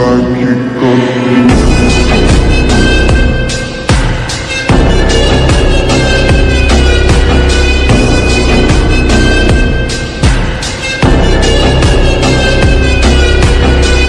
like you